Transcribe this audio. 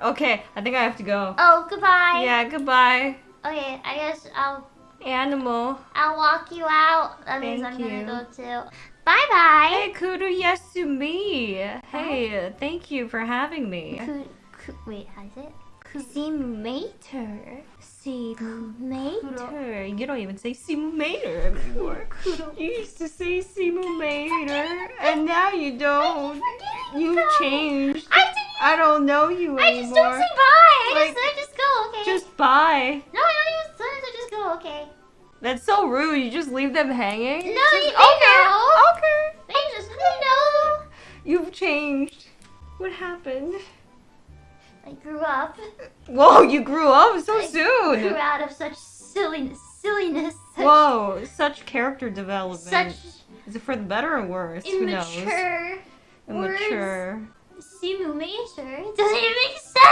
Yeah. Okay, I think I have to go. Oh, goodbye. Yeah, goodbye, Okay, I guess I'll animal. I'll walk you out. That means Thank I'm you. gonna go too. Bye bye. Hey, Kuru Yasumi. Hey, thank you for having me. Ku, ku, wait, how is it? Kuzimator. Mater. You don't even say Simu Mater anymore. You used to say Simu Mater, and now you don't. You changed. I. I don't know you I just don't anymore. say bye. I Like, just, I just go. Okay. Just bye. no, I don't even. Sometimes I just go. Okay. That's so rude. You just leave them hanging. No, Just- they okay. know. Okay. They just they know. You've changed. What happened? I grew up. Whoa, you grew up so soon! I Grew out of such silliness. Silliness. Such, Whoa, such character development. Such Is it for the better or worse? Who knows? immature. Immature. Simu Mater. It doesn't even make sense.